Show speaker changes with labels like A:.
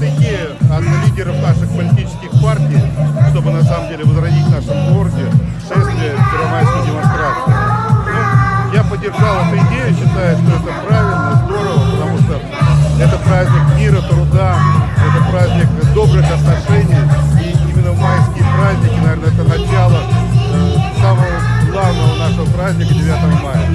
A: языке от лидеров наших политических партий, чтобы на самом деле возродить в нашем городе шествие первомайской демонстрации. Ну, я поддержал эту идею, считаю, что это правильно, здорово, потому что это праздник мира, труда, это праздник добрых отношений. И именно майские праздники, наверное, это начало э, самого главного нашего праздника 9 мая.